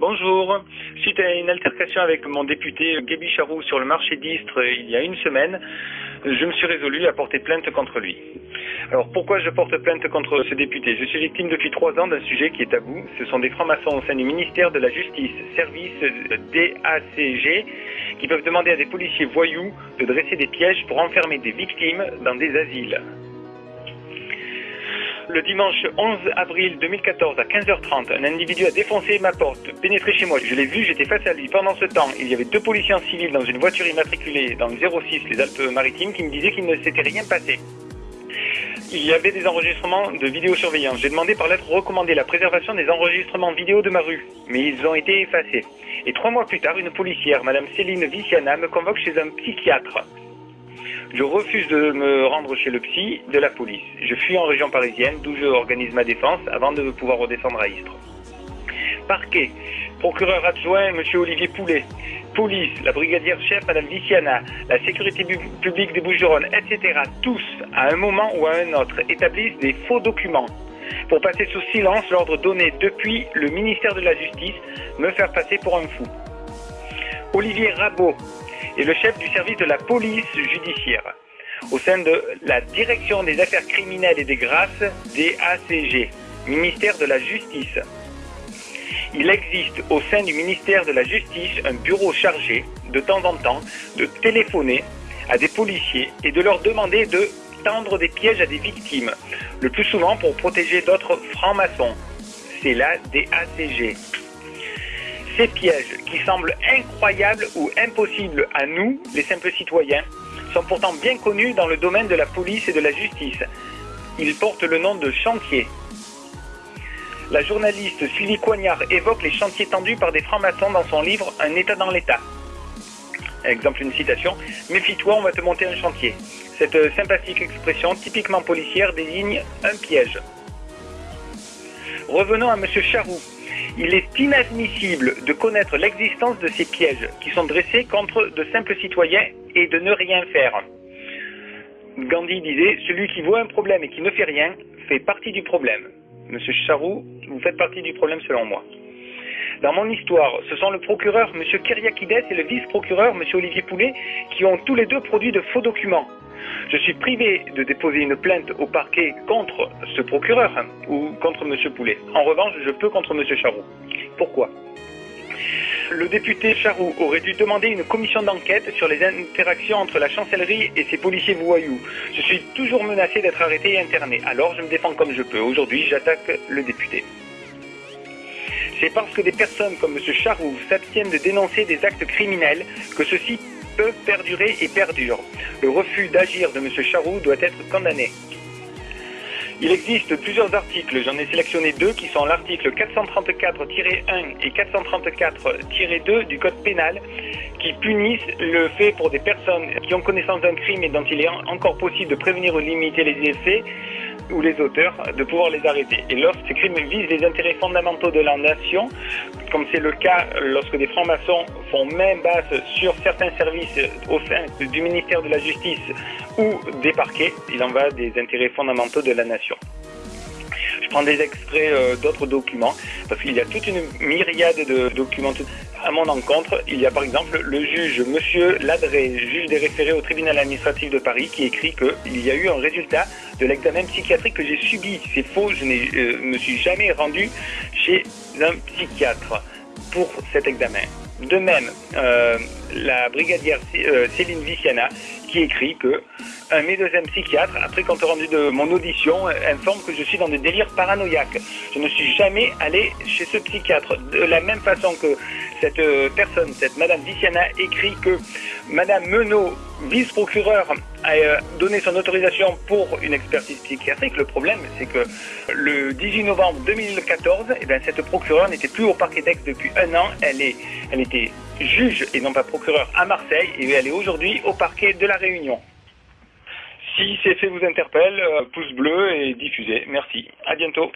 Bonjour. Suite à une altercation avec mon député Gaby Charroux sur le marché d'Istres il y a une semaine, je me suis résolu à porter plainte contre lui. Alors pourquoi je porte plainte contre ce député? Je suis victime depuis trois ans d'un sujet qui est tabou. Ce sont des francs-maçons au sein du ministère de la Justice, service DACG, qui peuvent demander à des policiers voyous de dresser des pièges pour enfermer des victimes dans des asiles. Le dimanche 11 avril 2014 à 15h30, un individu a défoncé ma porte, pénétré chez moi. Je l'ai vu, j'étais face à lui. Pendant ce temps, il y avait deux policiers en civil dans une voiture immatriculée dans le 06, les Alpes-Maritimes, qui me disaient qu'il ne s'était rien passé. Il y avait des enregistrements de vidéosurveillance. J'ai demandé par lettre recommandée la préservation des enregistrements vidéo de ma rue, mais ils ont été effacés. Et trois mois plus tard, une policière, Madame Céline Viciana, me convoque chez un psychiatre. Je refuse de me rendre chez le psy de la police. Je fuis en région parisienne, d'où je organise ma défense avant de pouvoir redescendre à Istres. Parquet, procureur adjoint M. Olivier Poulet, police, la brigadière chef Mme Viciana, la sécurité publique des Bouches-du-Rhône, etc. Tous, à un moment ou à un autre, établissent des faux documents pour passer sous silence l'ordre donné depuis le ministère de la Justice, me faire passer pour un fou. Olivier Rabot, et le chef du service de la police judiciaire au sein de la direction des affaires criminelles et des grâces des ACG, ministère de la Justice. Il existe au sein du ministère de la Justice un bureau chargé, de temps en temps, de téléphoner à des policiers et de leur demander de tendre des pièges à des victimes, le plus souvent pour protéger d'autres francs-maçons. C'est la DACG. Ces pièges, qui semblent incroyables ou impossibles à nous, les simples citoyens, sont pourtant bien connus dans le domaine de la police et de la justice. Ils portent le nom de chantier. La journaliste Sylvie Coignard évoque les chantiers tendus par des francs-maçons dans son livre Un État dans l'État. Exemple, une citation Méfie-toi, on va te monter un chantier. Cette sympathique expression, typiquement policière, désigne un piège. Revenons à M. Charroux, il est inadmissible de connaître l'existence de ces pièges qui sont dressés contre de simples citoyens et de ne rien faire. Gandhi disait Celui qui voit un problème et qui ne fait rien fait partie du problème. Monsieur Charroux, vous faites partie du problème selon moi. Dans mon histoire, ce sont le procureur M. Kyriakides et le vice-procureur M. Olivier Poulet qui ont tous les deux produit de faux documents. Je suis privé de déposer une plainte au parquet contre ce procureur ou contre M. Poulet. En revanche, je peux contre M. Charroux. Pourquoi? Le député Charroux aurait dû demander une commission d'enquête sur les interactions entre la chancellerie et ses policiers voyous. Je suis toujours menacé d'être arrêté et interné, alors je me défends comme je peux. Aujourd'hui, j'attaque le député. C'est parce que des personnes comme M. Charroux s'abstiennent de dénoncer des actes criminels que ceux-ci perdurer et perdurent. Le refus d'agir de M. Charroux doit être condamné. Il existe plusieurs articles, j'en ai sélectionné deux qui sont l'article 434-1 et 434-2 du Code pénal qui punissent le fait pour des personnes qui ont connaissance d'un crime et dont il est encore possible de prévenir ou limiter les effets ou les auteurs de pouvoir les arrêter. Et lorsque ces crimes visent les intérêts fondamentaux de la nation, comme c'est le cas lorsque des francs-maçons font main basse sur certains services au sein du ministère de la Justice ou des parquets, il en va des intérêts fondamentaux de la nation. Je prends des extraits euh, d'autres documents parce qu'il y a toute une myriade de documents à mon encontre. Il y a par exemple le juge Monsieur Ladré, juge des référés au tribunal administratif de Paris, qui écrit qu'il y a eu un résultat de l'examen psychiatrique que j'ai subi. C'est faux, je ne euh, me suis jamais rendu chez un psychiatre pour cet examen. De même, euh, la brigadière euh, Céline Viciana qui écrit que un médecin psychiatre, après compte rendu de mon audition, informe que je suis dans des délires paranoïaques. Je ne suis jamais allé chez ce psychiatre. De la même façon que cette euh, personne, cette Madame Viciana, écrit que Madame Menot, vice-procureur, a donné son autorisation pour une expertise psychiatrique. Le problème, c'est que le 18 novembre 2014, eh bien, cette procureure n'était plus au parquet d'Aix depuis un an. Elle, est, elle était juge et non pas procureur à Marseille et elle est aujourd'hui au parquet de la Réunion. Si ces faits vous interpellent, euh, pouce bleu et diffusez. Merci. À bientôt.